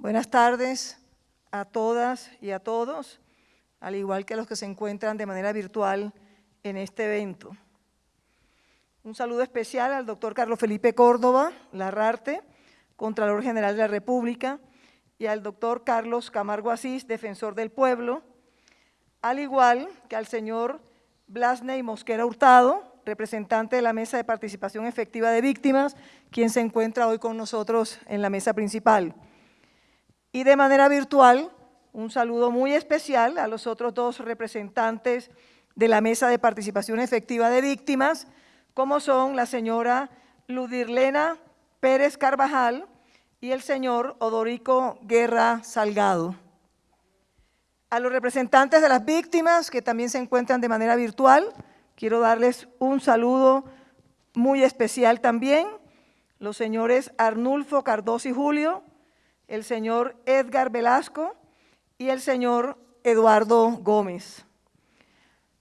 Buenas tardes a todas y a todos, al igual que a los que se encuentran de manera virtual en este evento. Un saludo especial al doctor Carlos Felipe Córdoba, Larrarte, Contralor General de la República, y al doctor Carlos Camargo Asís, Defensor del Pueblo, al igual que al señor Blasney Mosquera Hurtado, representante de la Mesa de Participación Efectiva de Víctimas, quien se encuentra hoy con nosotros en la mesa principal. Y de manera virtual, un saludo muy especial a los otros dos representantes de la Mesa de Participación Efectiva de Víctimas, como son la señora Ludirlena Pérez Carvajal y el señor Odorico Guerra Salgado. A los representantes de las víctimas, que también se encuentran de manera virtual, quiero darles un saludo muy especial también, los señores Arnulfo Cardoso y Julio, el señor Edgar Velasco y el señor Eduardo Gómez.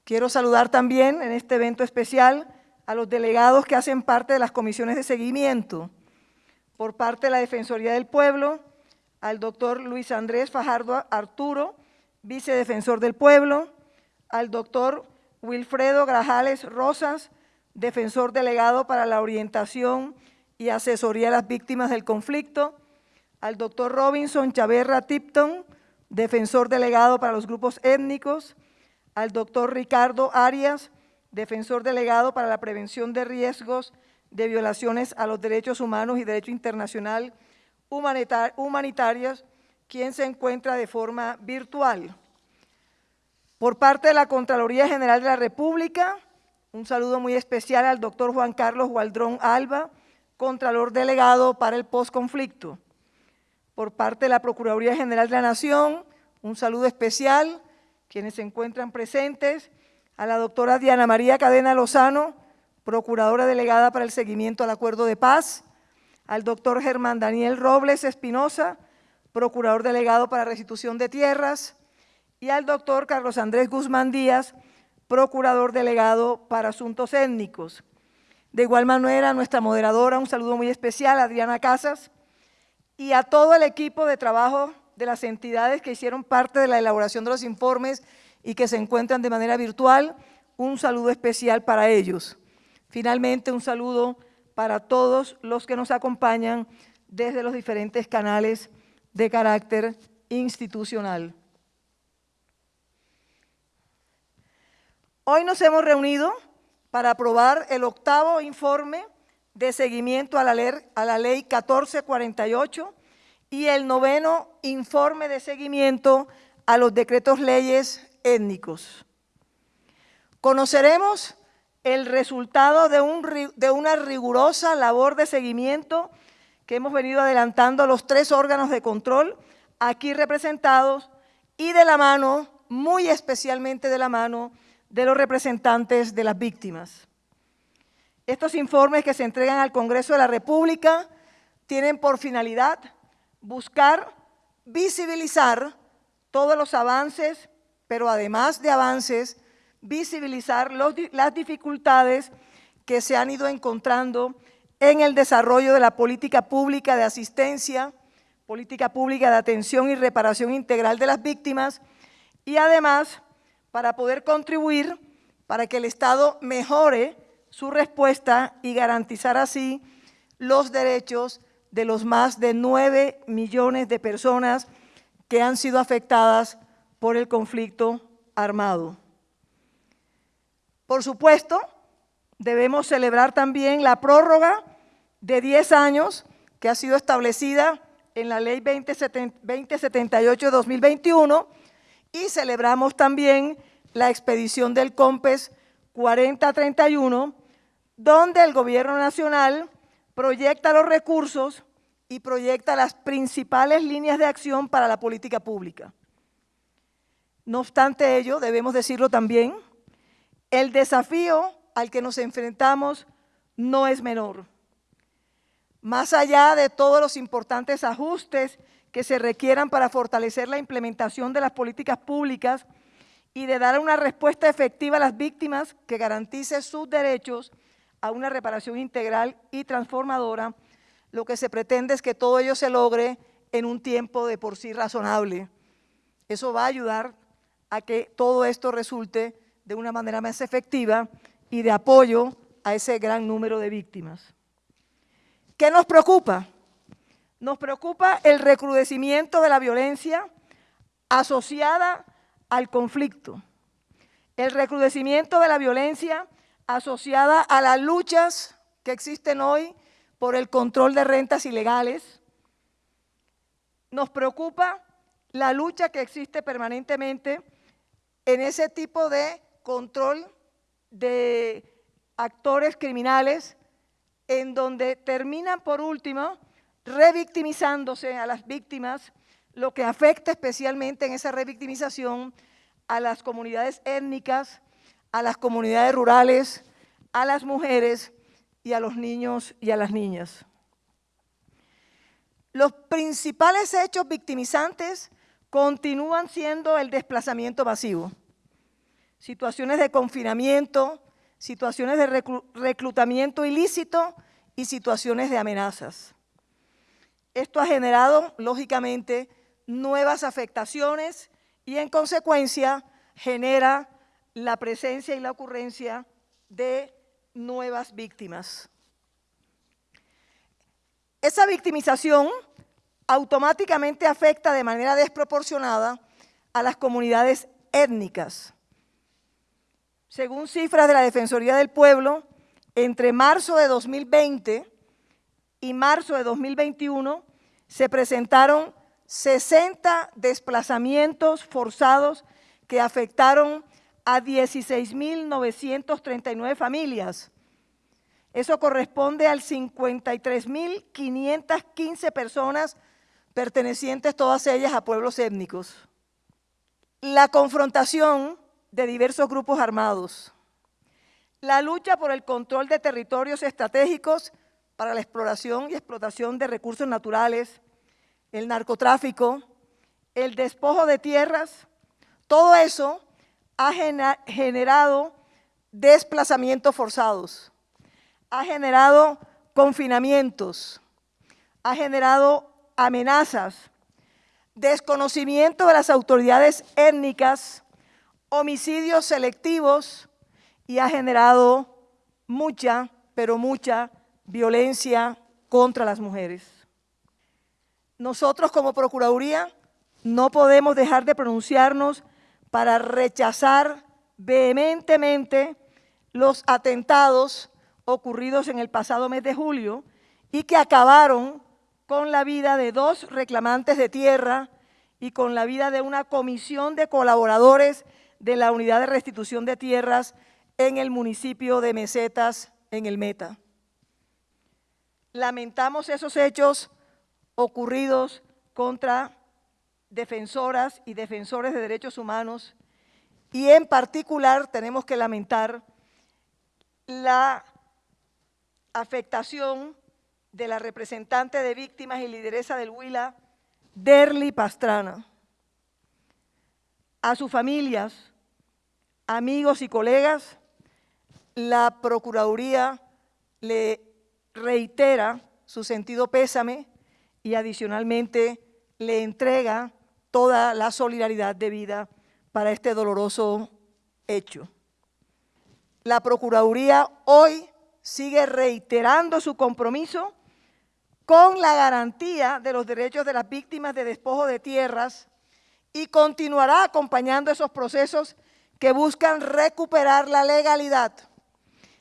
Quiero saludar también en este evento especial a los delegados que hacen parte de las comisiones de seguimiento. Por parte de la Defensoría del Pueblo, al doctor Luis Andrés Fajardo Arturo, vicedefensor del Pueblo, al doctor Wilfredo Grajales Rosas, defensor delegado para la orientación y asesoría a las víctimas del conflicto, al doctor Robinson Chaverra Tipton, defensor delegado para los grupos étnicos, al doctor Ricardo Arias, defensor delegado para la prevención de riesgos de violaciones a los derechos humanos y derecho internacional humanitarios, quien se encuentra de forma virtual. Por parte de la Contraloría General de la República, un saludo muy especial al doctor Juan Carlos Gualdrón Alba, Contralor Delegado para el Postconflicto por parte de la Procuraduría General de la Nación, un saludo especial, quienes se encuentran presentes, a la doctora Diana María Cadena Lozano, Procuradora Delegada para el Seguimiento al Acuerdo de Paz, al doctor Germán Daniel Robles Espinosa, Procurador Delegado para Restitución de Tierras, y al doctor Carlos Andrés Guzmán Díaz, Procurador Delegado para Asuntos Étnicos. De igual manera, nuestra moderadora, un saludo muy especial, Adriana Casas, y a todo el equipo de trabajo de las entidades que hicieron parte de la elaboración de los informes y que se encuentran de manera virtual, un saludo especial para ellos. Finalmente, un saludo para todos los que nos acompañan desde los diferentes canales de carácter institucional. Hoy nos hemos reunido para aprobar el octavo informe de seguimiento a la, ley, a la ley 1448 y el noveno informe de seguimiento a los decretos leyes étnicos. Conoceremos el resultado de, un, de una rigurosa labor de seguimiento que hemos venido adelantando los tres órganos de control aquí representados y de la mano, muy especialmente de la mano, de los representantes de las víctimas. Estos informes que se entregan al Congreso de la República tienen por finalidad buscar visibilizar todos los avances, pero además de avances, visibilizar las dificultades que se han ido encontrando en el desarrollo de la política pública de asistencia, política pública de atención y reparación integral de las víctimas y además para poder contribuir para que el Estado mejore su respuesta y garantizar así los derechos de los más de 9 millones de personas que han sido afectadas por el conflicto armado. Por supuesto, debemos celebrar también la prórroga de 10 años que ha sido establecida en la Ley 2078 de 2021 y celebramos también la expedición del COMPES 4031, donde el Gobierno Nacional proyecta los recursos y proyecta las principales líneas de acción para la política pública. No obstante ello, debemos decirlo también, el desafío al que nos enfrentamos no es menor. Más allá de todos los importantes ajustes que se requieran para fortalecer la implementación de las políticas públicas y de dar una respuesta efectiva a las víctimas que garantice sus derechos a una reparación integral y transformadora, lo que se pretende es que todo ello se logre en un tiempo de por sí razonable. Eso va a ayudar a que todo esto resulte de una manera más efectiva y de apoyo a ese gran número de víctimas. ¿Qué nos preocupa? Nos preocupa el recrudecimiento de la violencia asociada al conflicto, el recrudecimiento de la violencia asociada a las luchas que existen hoy por el control de rentas ilegales. Nos preocupa la lucha que existe permanentemente en ese tipo de control de actores criminales en donde terminan por último revictimizándose a las víctimas, lo que afecta especialmente en esa revictimización a las comunidades étnicas, a las comunidades rurales, a las mujeres y a los niños y a las niñas. Los principales hechos victimizantes continúan siendo el desplazamiento masivo, situaciones de confinamiento, situaciones de reclutamiento ilícito y situaciones de amenazas. Esto ha generado, lógicamente, nuevas afectaciones y, en consecuencia, genera la presencia y la ocurrencia de nuevas víctimas. Esa victimización automáticamente afecta de manera desproporcionada a las comunidades étnicas. Según cifras de la Defensoría del Pueblo, entre marzo de 2020 y marzo de 2021 se presentaron 60 desplazamientos forzados que afectaron a 16.939 familias. Eso corresponde al 53.515 personas pertenecientes todas ellas a pueblos étnicos. La confrontación de diversos grupos armados, la lucha por el control de territorios estratégicos para la exploración y explotación de recursos naturales, el narcotráfico, el despojo de tierras, todo eso ha generado desplazamientos forzados, ha generado confinamientos, ha generado amenazas, desconocimiento de las autoridades étnicas, homicidios selectivos y ha generado mucha, pero mucha violencia contra las mujeres. Nosotros como Procuraduría no podemos dejar de pronunciarnos para rechazar vehementemente los atentados ocurridos en el pasado mes de julio y que acabaron con la vida de dos reclamantes de tierra y con la vida de una comisión de colaboradores de la Unidad de Restitución de Tierras en el municipio de Mesetas, en el Meta. Lamentamos esos hechos ocurridos contra defensoras y defensores de derechos humanos y en particular tenemos que lamentar la afectación de la representante de víctimas y lideresa del Huila, Derly Pastrana. A sus familias, amigos y colegas, la Procuraduría le reitera su sentido pésame y adicionalmente le entrega toda la solidaridad debida para este doloroso hecho. La Procuraduría hoy sigue reiterando su compromiso con la garantía de los derechos de las víctimas de despojo de tierras y continuará acompañando esos procesos que buscan recuperar la legalidad,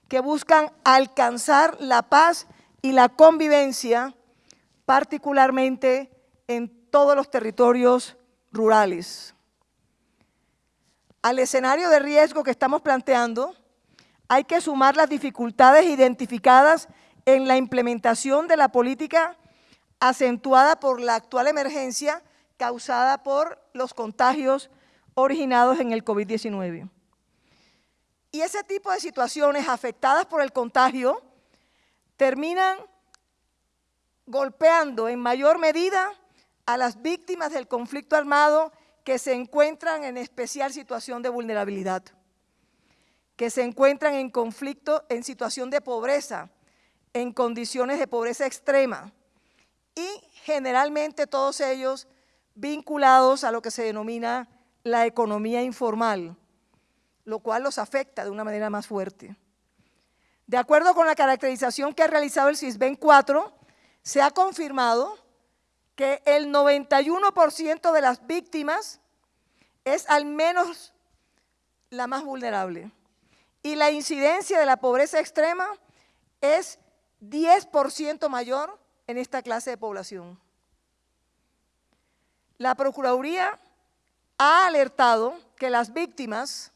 que buscan alcanzar la paz y la convivencia, particularmente en todos los territorios rurales. Al escenario de riesgo que estamos planteando, hay que sumar las dificultades identificadas en la implementación de la política acentuada por la actual emergencia causada por los contagios originados en el COVID-19. Y ese tipo de situaciones afectadas por el contagio terminan golpeando en mayor medida a las víctimas del conflicto armado que se encuentran en especial situación de vulnerabilidad, que se encuentran en conflicto, en situación de pobreza, en condiciones de pobreza extrema y generalmente todos ellos vinculados a lo que se denomina la economía informal, lo cual los afecta de una manera más fuerte. De acuerdo con la caracterización que ha realizado el CISBEN 4, se ha confirmado que el 91% de las víctimas es al menos la más vulnerable. Y la incidencia de la pobreza extrema es 10% mayor en esta clase de población. La Procuraduría ha alertado que las víctimas,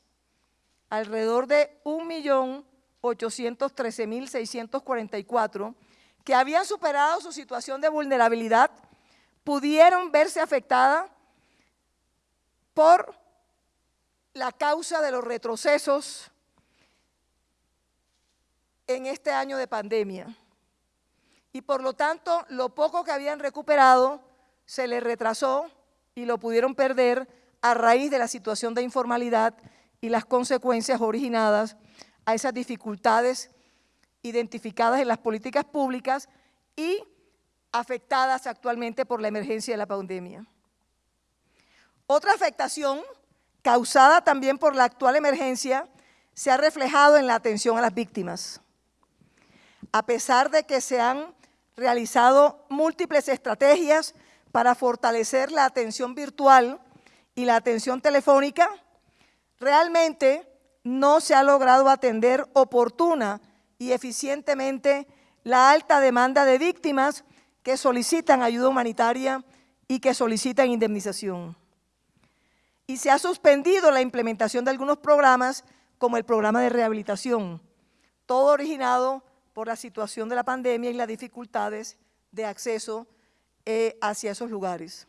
alrededor de 1.813.644, que habían superado su situación de vulnerabilidad, pudieron verse afectadas por la causa de los retrocesos en este año de pandemia. Y por lo tanto, lo poco que habían recuperado se les retrasó y lo pudieron perder a raíz de la situación de informalidad y las consecuencias originadas a esas dificultades identificadas en las políticas públicas y afectadas actualmente por la emergencia de la pandemia. Otra afectación causada también por la actual emergencia se ha reflejado en la atención a las víctimas. A pesar de que se han realizado múltiples estrategias para fortalecer la atención virtual y la atención telefónica, realmente no se ha logrado atender oportuna y eficientemente la alta demanda de víctimas que solicitan ayuda humanitaria y que solicitan indemnización. Y se ha suspendido la implementación de algunos programas, como el programa de rehabilitación, todo originado por la situación de la pandemia y las dificultades de acceso eh, hacia esos lugares.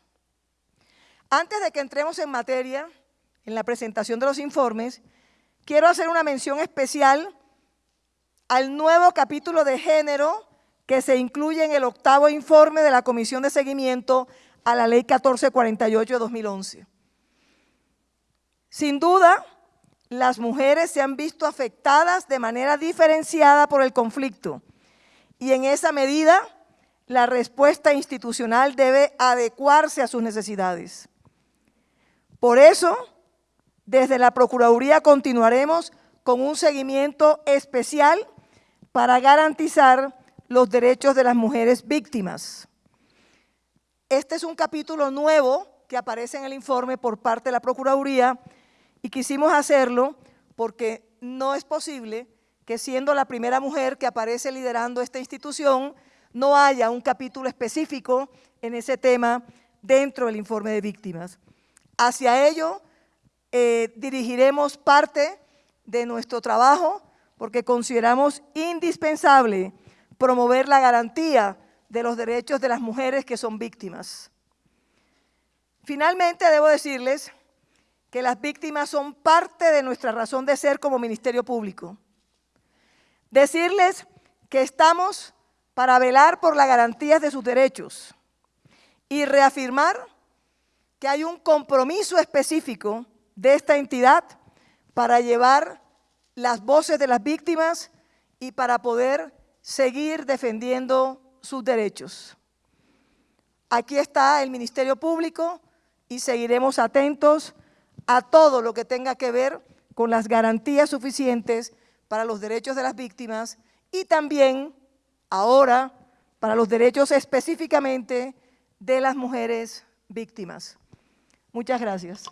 Antes de que entremos en materia, en la presentación de los informes, quiero hacer una mención especial al nuevo capítulo de género que se incluye en el octavo informe de la Comisión de Seguimiento a la Ley 1448 de 2011. Sin duda, las mujeres se han visto afectadas de manera diferenciada por el conflicto y en esa medida la respuesta institucional debe adecuarse a sus necesidades. Por eso, desde la Procuraduría continuaremos con un seguimiento especial para garantizar los derechos de las mujeres víctimas. Este es un capítulo nuevo que aparece en el informe por parte de la Procuraduría y quisimos hacerlo porque no es posible que siendo la primera mujer que aparece liderando esta institución, no haya un capítulo específico en ese tema dentro del informe de víctimas. Hacia ello eh, dirigiremos parte de nuestro trabajo porque consideramos indispensable promover la garantía de los derechos de las mujeres que son víctimas. Finalmente, debo decirles que las víctimas son parte de nuestra razón de ser como Ministerio Público. Decirles que estamos para velar por las garantías de sus derechos y reafirmar que hay un compromiso específico de esta entidad para llevar las voces de las víctimas y para poder seguir defendiendo sus derechos. Aquí está el Ministerio Público y seguiremos atentos a todo lo que tenga que ver con las garantías suficientes para los derechos de las víctimas y también ahora para los derechos específicamente de las mujeres víctimas. Muchas gracias.